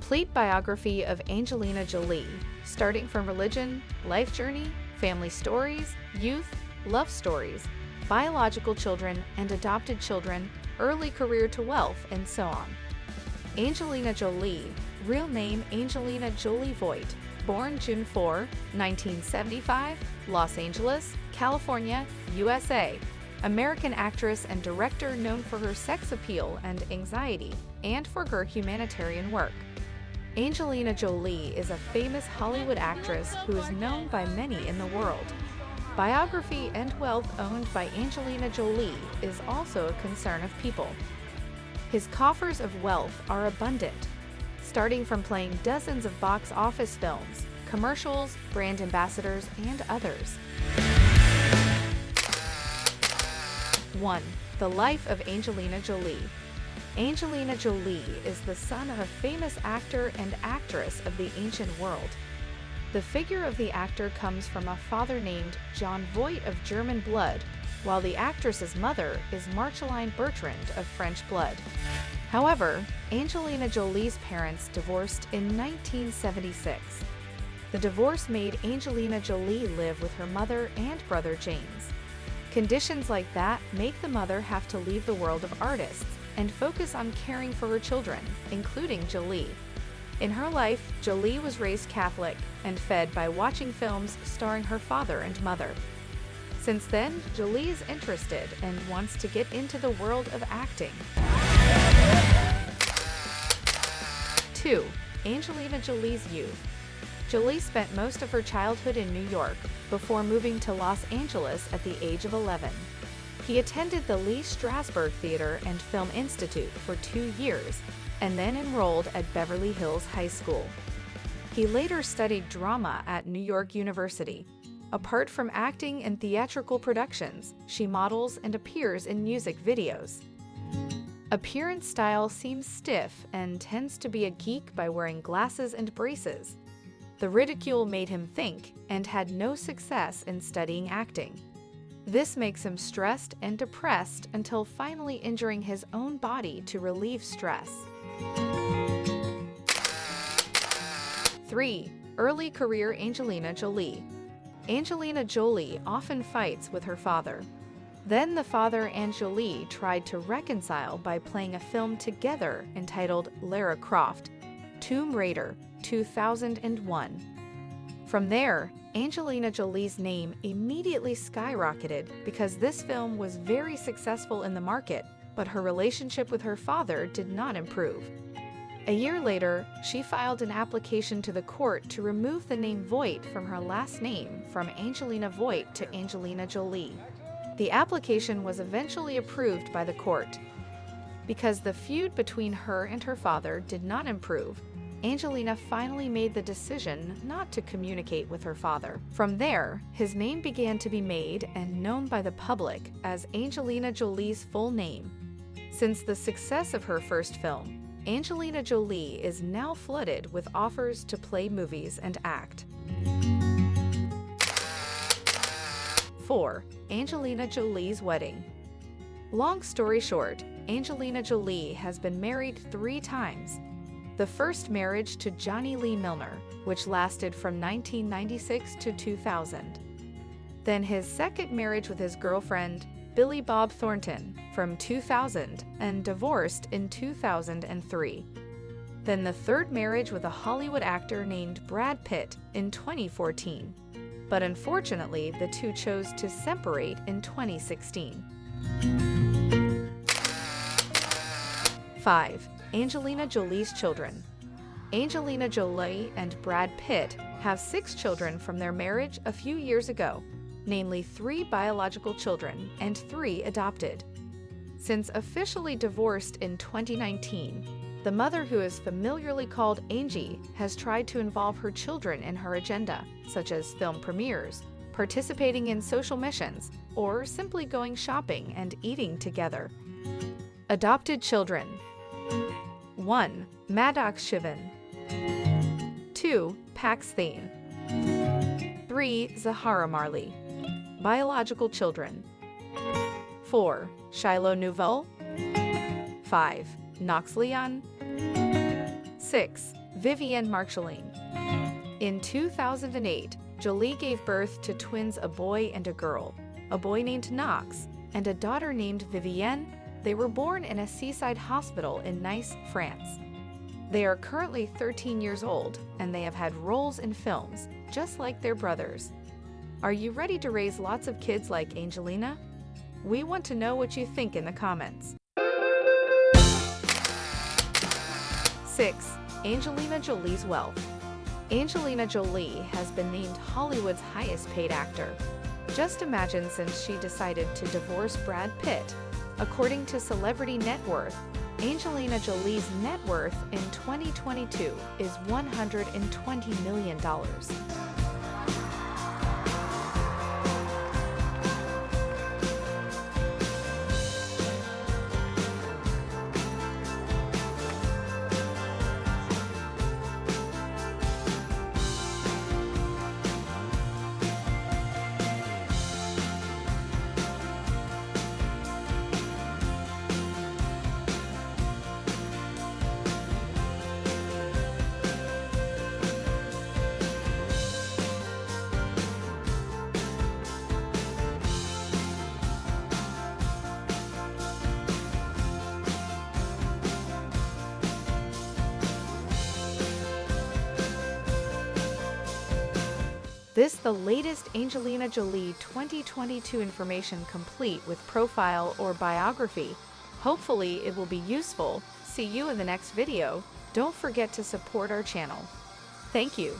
Complete biography of Angelina Jolie, starting from religion, life journey, family stories, youth, love stories, biological children and adopted children, early career to wealth, and so on. Angelina Jolie, real name Angelina Jolie Voight, born June 4, 1975, Los Angeles, California, USA, American actress and director known for her sex appeal and anxiety, and for her humanitarian work. Angelina Jolie is a famous Hollywood actress who is known by many in the world. Biography and wealth owned by Angelina Jolie is also a concern of people. His coffers of wealth are abundant, starting from playing dozens of box office films, commercials, brand ambassadors, and others. 1. The Life of Angelina Jolie Angelina Jolie is the son of a famous actor and actress of the ancient world. The figure of the actor comes from a father named Jon Voight of German blood, while the actress's mother is Marcheline Bertrand of French blood. However, Angelina Jolie's parents divorced in 1976. The divorce made Angelina Jolie live with her mother and brother James. Conditions like that make the mother have to leave the world of artists and focus on caring for her children, including Jolie. In her life, Jolie was raised Catholic and fed by watching films starring her father and mother. Since then, Jolie is interested and wants to get into the world of acting. 2. Angelina Jolie's youth Jolie spent most of her childhood in New York before moving to Los Angeles at the age of 11. He attended the Lee Strasberg Theater and Film Institute for two years and then enrolled at Beverly Hills High School. He later studied drama at New York University. Apart from acting in theatrical productions, she models and appears in music videos. Appearance style seems stiff and tends to be a geek by wearing glasses and braces. The ridicule made him think and had no success in studying acting. This makes him stressed and depressed until finally injuring his own body to relieve stress. 3. Early career Angelina Jolie Angelina Jolie often fights with her father. Then the father and Jolie tried to reconcile by playing a film together entitled Lara Croft, Tomb Raider, 2001. From there, Angelina Jolie's name immediately skyrocketed because this film was very successful in the market, but her relationship with her father did not improve. A year later, she filed an application to the court to remove the name Voight from her last name from Angelina Voight to Angelina Jolie. The application was eventually approved by the court. Because the feud between her and her father did not improve, Angelina finally made the decision not to communicate with her father. From there, his name began to be made and known by the public as Angelina Jolie's full name. Since the success of her first film, Angelina Jolie is now flooded with offers to play movies and act. 4. Angelina Jolie's Wedding Long story short, Angelina Jolie has been married three times the first marriage to Johnny Lee Milner, which lasted from 1996 to 2000. Then his second marriage with his girlfriend, Billy Bob Thornton, from 2000 and divorced in 2003. Then the third marriage with a Hollywood actor named Brad Pitt in 2014. But unfortunately, the two chose to separate in 2016. 5. Angelina Jolie's children. Angelina Jolie and Brad Pitt have six children from their marriage a few years ago, namely three biological children and three adopted. Since officially divorced in 2019, the mother who is familiarly called Angie has tried to involve her children in her agenda, such as film premieres, participating in social missions, or simply going shopping and eating together. Adopted children 1. Maddox Chivan 2. Pax Thane 3. Zahara Marley Biological children 4. Shiloh Nouveau 5. Knox Leon 6. Vivienne Marcheline. In 2008, Jolie gave birth to twins a boy and a girl, a boy named Knox, and a daughter named Vivienne. They were born in a seaside hospital in Nice, France. They are currently 13 years old and they have had roles in films, just like their brothers. Are you ready to raise lots of kids like Angelina? We want to know what you think in the comments. 6. Angelina Jolie's wealth. Angelina Jolie has been named Hollywood's highest paid actor. Just imagine since she decided to divorce Brad Pitt. According to Celebrity Net Worth, Angelina Jolie's net worth in 2022 is $120 million. This the latest Angelina Jolie 2022 information complete with profile or biography. Hopefully it will be useful. See you in the next video. Don't forget to support our channel. Thank you.